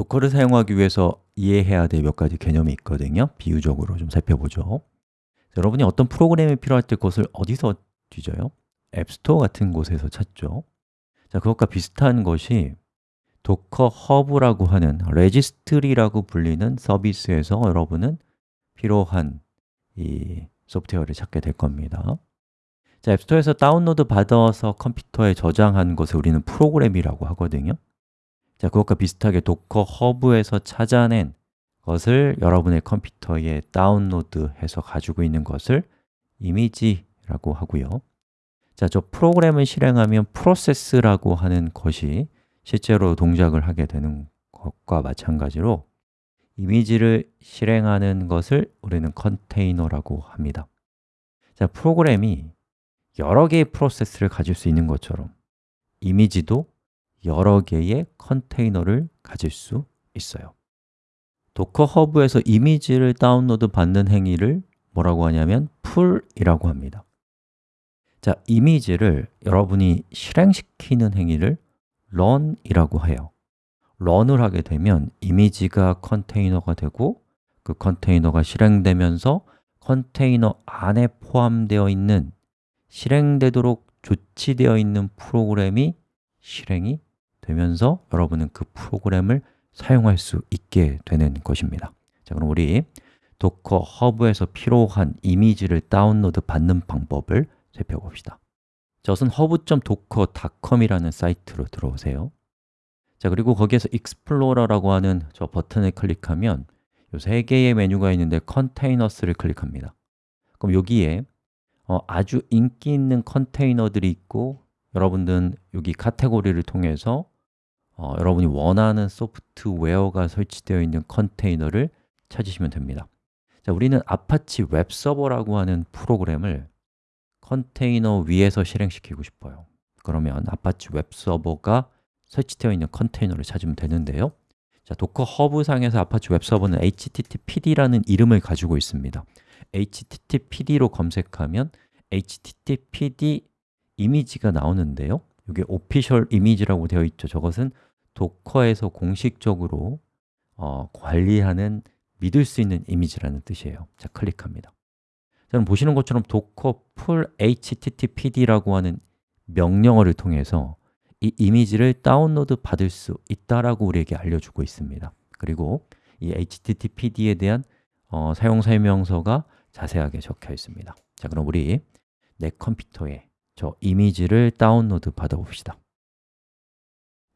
Docker를 사용하기 위해서 이해해야 될 몇 가지 개념이 있거든요. 비유적으로 좀 살펴보죠. 자, 여러분이 어떤 프로그램이 필요할 때 그것을 어디서 뒤져요? 앱스토어 같은 곳에서 찾죠. 자, 그것과 비슷한 것이 Docker Hub라고 하는 registry라고 불리는 서비스에서 여러분은 필요한 이 소프트웨어를 찾게 될 겁니다. 자, 앱스토어에서 다운로드 받아서 컴퓨터에 저장한 것을 우리는 프로그램이라고 하거든요 자, 그것과 비슷하게 Docker Hub에서 찾아낸 것을 여러분의 컴퓨터에 다운로드해서 가지고 있는 것을 이미지라고 하고요. 자, 저 프로그램을 실행하면 프로세스라고 하는 것이 실제로 동작을 하게 되는 것과 마찬가지로 이미지를 실행하는 것을 우리는 컨테이너라고 합니다. 자, 프로그램이 여러 개의 프로세스를 가질 수 있는 것처럼 이미지도 여러 개의 컨테이너를 가질 수 있어요. Docker Hub에서 이미지를 다운로드 받는 행위를 뭐라고 하냐면 pull이라고 합니다. 자, 이미지를 여러분이 실행시키는 행위를 run이라고 해요. run을 하게 되면 이미지가 컨테이너가 되고 그 컨테이너가 실행되면서 컨테이너 안에 포함되어 있는 실행되도록 조치되어 있는 프로그램이 실행이 되면서 여러분은 그 프로그램을 사용할 수 있게 되는 것입니다. 자, 그럼 우리 Docker Hub에서 필요한 이미지를 다운로드 받는 방법을 살펴봅시다. 자, 우선 hub.docker.com이라는 사이트로 들어오세요. 자, 그리고 거기에서 Explore라고 하는 저 버튼을 클릭하면 이 세 개의 메뉴가 있는데 Containers를 클릭합니다. 그럼 여기에 어, 아주 인기 있는 컨테이너들이 있고 여러분들은 여기 카테고리를 통해서 어, 여러분이 원하는 소프트웨어가 설치되어 있는 컨테이너를 찾으시면 됩니다. 자, 우리는 아파치 웹서버라고 하는 프로그램을 컨테이너 위에서 실행시키고 싶어요. 그러면 아파치 웹서버가 설치되어 있는 컨테이너를 찾으면 되는데요. 자, Docker Hub 상에서 아파치 웹서버는 httpd라는 이름을 가지고 있습니다. Httpd로 검색하면 httpd 이미지가 나오는데요 이게 오피셜 이미지라고 되어 있죠. 저것은 도커에서 공식적으로 어, 관리하는 믿을 수 있는 이미지라는 뜻이에요. 자, 클릭합니다. 자, 보시는 것처럼 docker full httpd라고 하는 명령어를 통해서 이 이미지를 다운로드 받을 수 있다라고 우리에게 알려주고 있습니다. 그리고 이 httpd에 대한 어, 사용 설명서가 자세하게 적혀 있습니다. 자, 그럼 우리 내 컴퓨터에 저 이미지를 다운로드 받아봅시다.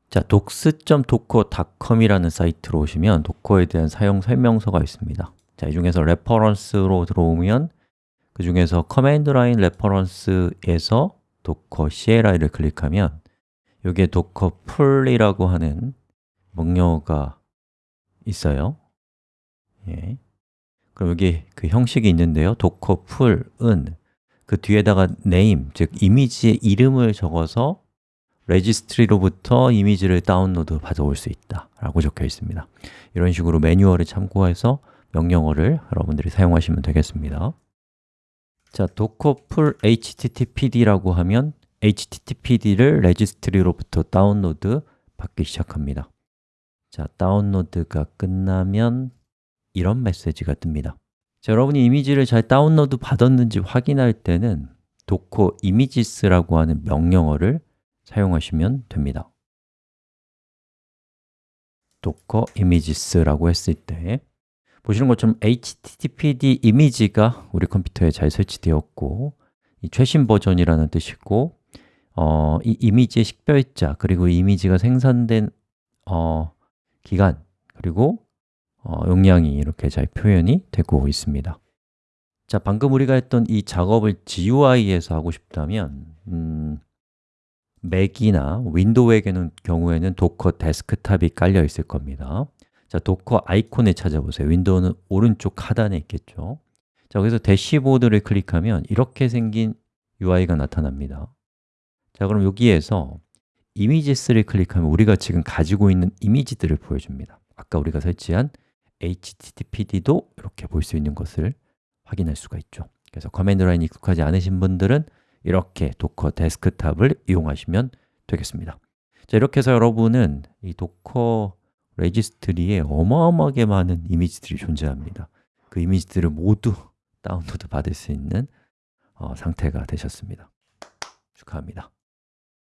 자, docs.docker.com이라는 사이트로 오시면 Docker에 대한 사용 설명서가 있습니다. 자, 이 중에서 Reference로 들어오면 그 중에서 커맨드 라인 레퍼런스에서 도커 CLI를 클릭하면 여기에 docker pull이라고 하는 명령어가 있어요. 예. 그럼 여기 그 형식이 있는데요. docker pull은 그 뒤에다가 name, 즉 이미지의 이름을 적어서 registry로부터 이미지를 다운로드 받아올 수 있다 라고 적혀 있습니다. 이런 식으로 매뉴얼을 참고해서 명령어를 여러분들이 사용하시면 되겠습니다. 자, docker pull httpd라고 하면 httpd를 registry로부터 다운로드 받기 시작합니다. 자, 다운로드가 끝나면 이런 메시지가 뜹니다 자, 여러분이 이미지를 잘 다운로드 받았는지 확인할 때는 docker images라고 하는 명령어를 사용하시면 됩니다. docker images라고 했을 때 보시는 것처럼 httpd 이미지가 우리 컴퓨터에 잘 설치되었고 이 최신 버전이라는 뜻이고 어, 이 이미지의 식별자 그리고 이미지가 생산된 어, 기간 그리고 어, 용량이 이렇게 잘 표현이 되고 있습니다. 자, 방금 우리가 했던 이 작업을 GUI에서 하고 싶다면 음, Mac이나 Windows에게는 경우에는 Docker Desktop이 깔려 있을 겁니다. 자, Docker 아이콘을 찾아보세요. Windows는 오른쪽 하단에 있겠죠? 자, 여기서 dashboard를 클릭하면 이렇게 생긴 UI가 나타납니다. 자, 그럼 여기에서 images를 클릭하면 우리가 지금 가지고 있는 이미지들을 보여줍니다. 아까 우리가 설치한 httpd도 이렇게 볼 수 있는 것을 확인할 수가 있죠. 그래서 command line이 익숙하지 않으신 분들은 이렇게 Docker Desktop을 이용하시면 되겠습니다. 자, 이렇게 해서 여러분은 이 Docker registry에 어마어마하게 많은 이미지들이 존재합니다. 그 이미지들을 모두 다운로드 받을 수 있는 어, 상태가 되셨습니다. 축하합니다